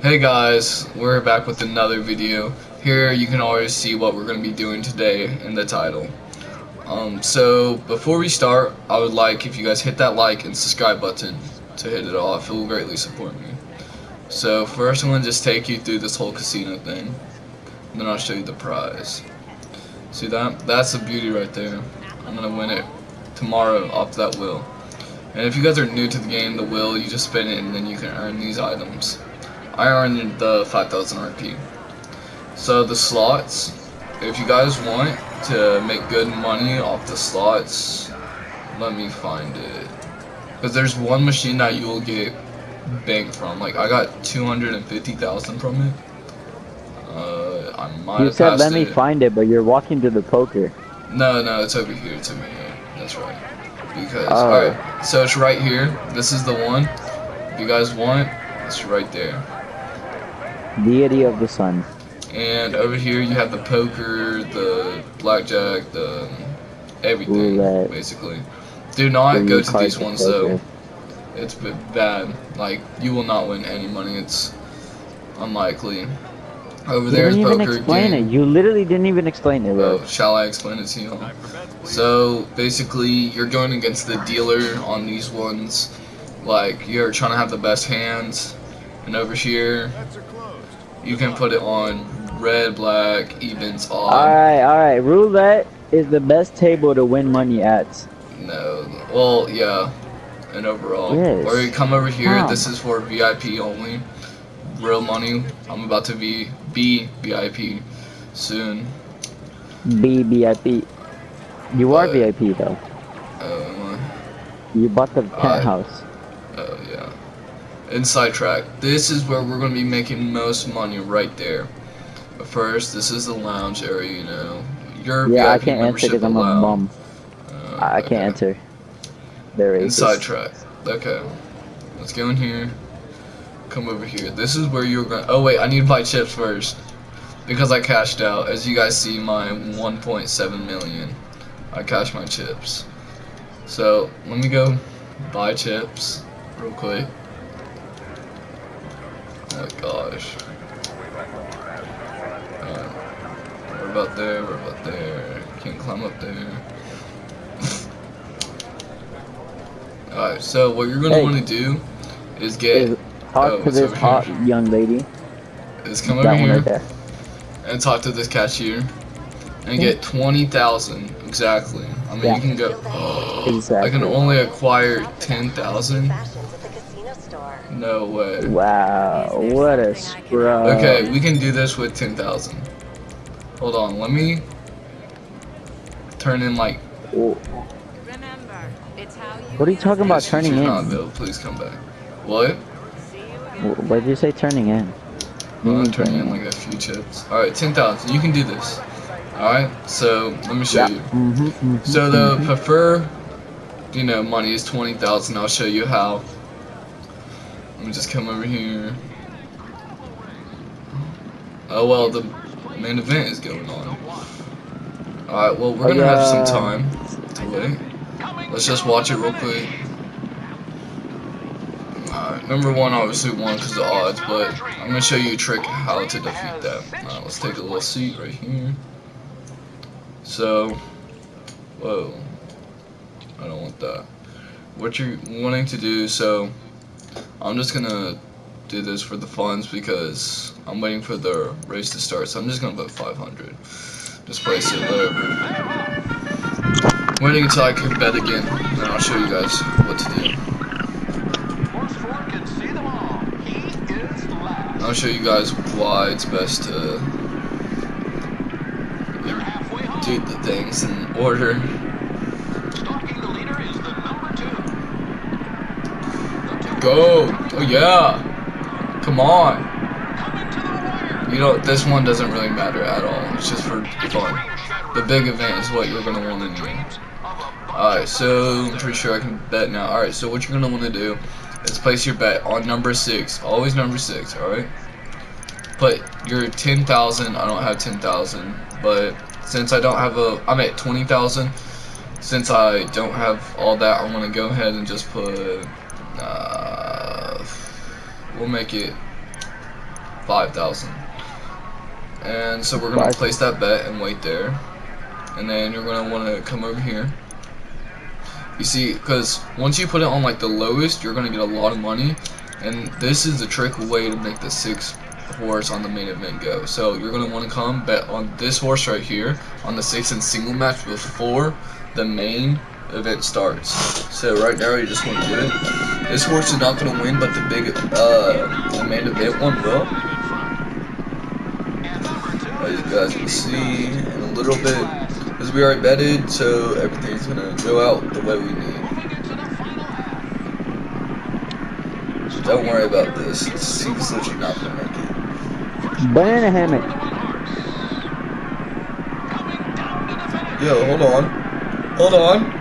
Hey guys, we're back with another video. Here you can always see what we're going to be doing today in the title. Um, so before we start, I would like if you guys hit that like and subscribe button to hit it off. It will greatly support me. So first I'm going to just take you through this whole casino thing. And then I'll show you the prize. See that? That's the beauty right there. I'm going to win it tomorrow off that wheel. And if you guys are new to the game, the wheel, you just spin it and then you can earn these items. I earned the 5000 RP. So the slots, if you guys want to make good money off the slots, let me find it. Because there's one machine that you will get bank from. Like I got 250,000 from it. Uh, I might You said let me find it, but you're walking to the poker. No, no, it's over here to me. That's right. Because Oh. alright, so it's right here. This is the one. If you guys want, it's right there. Deity of the sun. And over here you have the poker, the blackjack, the everything, Roulette. basically. Do not go to these ones though. It's bad. Like you will not win any money. It's unlikely. Over You there is didn't even explain game. it. You literally didn't even explain it, bro. Oh, shall I explain it to you? So basically, you're going against the dealer on these ones. Like you're trying to have the best hands, and over here, you can put it on red, black, evens, odd. Alright, alright. Roulette is the best table to win money at. No, well, yeah, and overall. Yes. Or you come over here. This is for VIP only. Real money. I'm about to be be VIP soon. B VIP. You are But- VIP though. Uh, You bought the penthouse. Oh yeah. Inside track. This is where we're gonna be making most money right there. But first, this is the lounge area. You know, your yeah, I can't enter because I'm a bum. Uh, I okay. can't enter. They're racist. Inside track. Okay. Let's go in here. Come over here. This is where you're going. Oh wait, I need to buy chips first because I cashed out. As you guys see, my 1.7 million. I cashed my chips. So let me go buy chips real quick. Oh my gosh. Alright. We're about there. We're about there. Can't climb up there. Alright, so what you're gonna Hey. want to do is get Is, talk Oh, to this hot here. young lady. is come that over here right and talk to this cashier and hmm? get twenty thousand exactly. I mean Yeah. you can go I Exactly. can only acquire ten thousand. No way. Wow, what a scrub. Okay, we can do this with ten thousand. Hold on, let me turn in like Remember, it's how you What are you talking about turning in? Not Bill, please come back. What? see you again. Wh- What did you say turning in? I'm mean turning in like a few chips. Alright, ten thousand. You can do this. Alright, so let me show Yeah. you. Mm-hmm, mm-hmm, So the mhm. prefer, you know, money is twenty thousand. I'll show you how. Let me just come over here. Oh well, the main event is going on. All right, well we're Oh, gonna have some oh, time to wait. Let's just watch it real quick. Alright, number one obviously won because of odds, but I'm gonna show you a trick how to defeat that. Alright, let's take a little seat right here. So, Whoa. I don't want that. What you're wanting to do, so I'm just gonna do this for the funds because I'm waiting for the race to start, so I'm just gonna put 500. Just place it whatever. Waiting until I can bet again, and I'll show you guys what to do. I'll show you guys why it's best to do the things in order. Go! Oh yeah! Come on! You know, this one doesn't really matter at all. It's just for fun. The big event is what you're gonna want to do. Alright, so I'm pretty sure I can bet now. Alright, so what you're gonna want to do is place your bet on number six. Always number six, alright? Put your 10,000. I don't have 10,000, but since I don't have a, I'm at 20,000. Since I don't have all that, I'm gonna go ahead and just put, uh, we'll make it 5,000. And so we're gonna place that bet and wait there. And then you're gonna wanna come over here. You see, because once you put it on like the lowest, you're gonna get a lot of money. And this is the trick way to make the six horse on the main event go. So you're gonna wanna come bet on this horse right here on the six and single match before the main event starts. So right now you just wanna do it. This horse is not gonna win, but the big, uh, the main event one will. As you guys can see in a little bit, because we already betted, so everything's gonna go out the way we need. So don't worry about this. It seems that you're not gonna make it. Banana hammock. Yo, hold on. Hold on.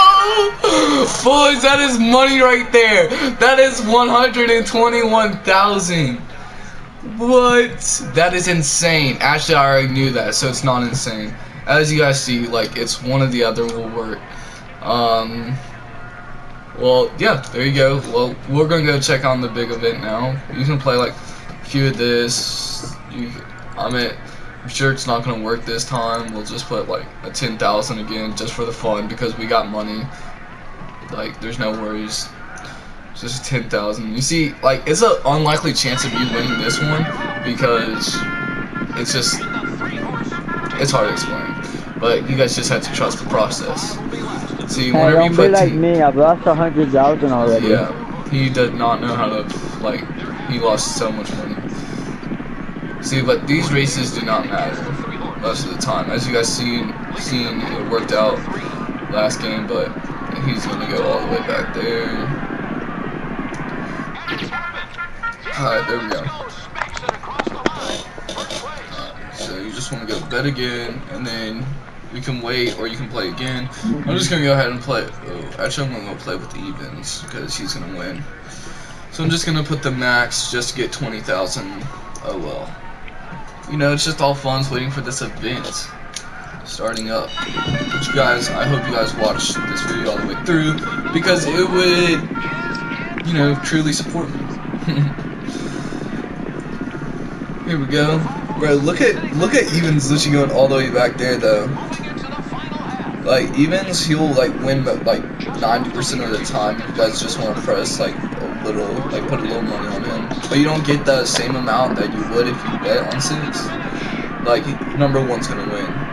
Boys, that is money right there. That is 121,000. What? That is insane. Actually, I already knew that, so it's not insane. As you guys see, like, it's one or the other will work. Um, well, yeah, there you go. Well, we're gonna go check on the big event now. You can play, like, a few of this. You, I mean, I'm sure it's not gonna work this time. We'll just put, like, a 10,000 again, just for the fun, because we got money. Like, there's no worries. Just 10,000. You see, like, it's an unlikely chance of you winning this one because it's just, it's hard to explain. But you guys just have to trust the process. See, Hey, whenever you don't be put like me. I've lost a hundred thousand already. yeah, he did not know how to, like, he lost so much money. See, but these races do not matter most of the time. As you guys seen, seen it worked out last game, but he's gonna go all the way back there. Alright, there we go. So you just want to go bet again, and then you can wait or you can play again. I'm just gonna go ahead and play. Oh, actually, I'm gonna go play with the evens because he's gonna win. So I'm just gonna put the max just to get 20,000. Oh well. You know, it's just all fun waiting for this event starting up. You guys, I hope you guys watch this video all the way through because it would, you know, truly support me. Here we go. Bro, look at look at Evans literally going all the way back there though. Like Evans, he'll like win but like 90% of the time. You guys just want to press like a little, like put a little money on him, but you don't get the same amount that you would if you bet on six. Like number one's gonna win.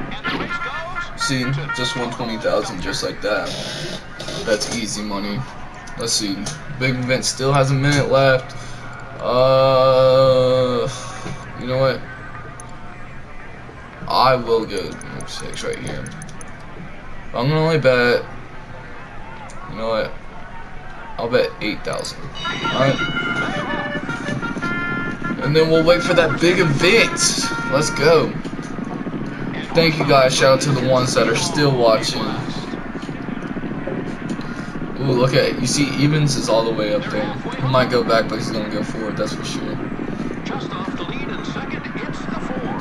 See, just 120,000, just like that. That's easy money. Let's see. Big event still has a minute left. Uh, you know what? I will go six right here. I'm gonna only bet. You know what? I'll bet 8,000. Alright. And then we'll wait for that big event. Let's go. Thank you guys. Shout out to the ones that are still watching. Ooh, look at it. You see, Evans is all the way up there. He might go back, but he's gonna go forward. That's for sure. Just off the lead in second, it's the four.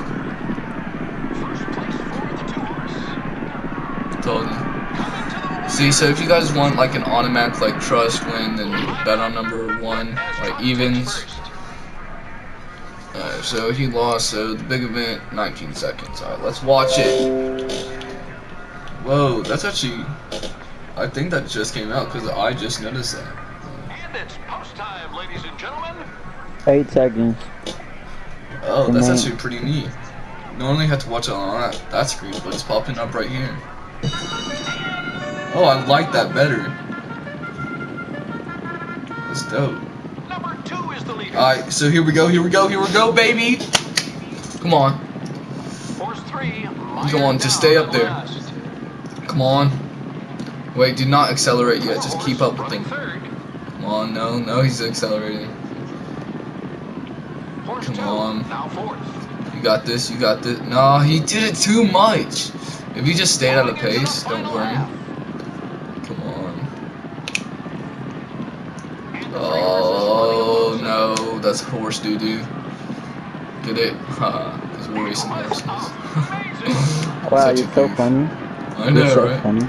First place for the two horse. Told you. See, so if you guys want like an automatic like trust win, then bet on number one, like evens. Alright, so he lost. So the big event, 19 seconds. Alright, let's watch it. Whoa, that's actually. I think that just came out because I just noticed that. And it's post time, ladies and gentlemen. Eight seconds. Oh, that's actually pretty neat. Normally have to watch it on that, that screen, but it's popping up right here. Oh, I like that better. That's dope. Alright, so here we go, here we go, here we go, baby! Come on. Come on, just stay up there. come on. Wait, do not accelerate yet, just keep up with him. Come on, no, no, he's accelerating. Come on. You got this, you got this. No, he did it too much. If you just stayed at a pace, don't worry. Come on. Oh no, that's horse doo doo. Get it? Haha, because we're racing horses. Wow, Such you're so goof. funny. I You're know, so right? funny.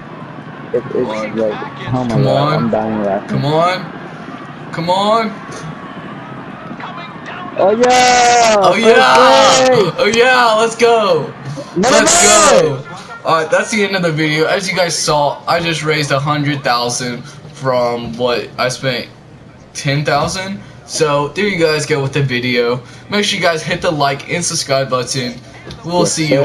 It, it's on. like, oh my Come god, on. I'm dying laughing. Come on. Come on. Oh yeah! Oh yeah! place! Oh yeah! Let's go! No, Let's no. go! Alright, that's the end of the video. As you guys saw, I just raised a hundred thousand from what I spent ten thousand. So there you guys go with the video. Make sure you guys hit the like and subscribe button. We'll see you.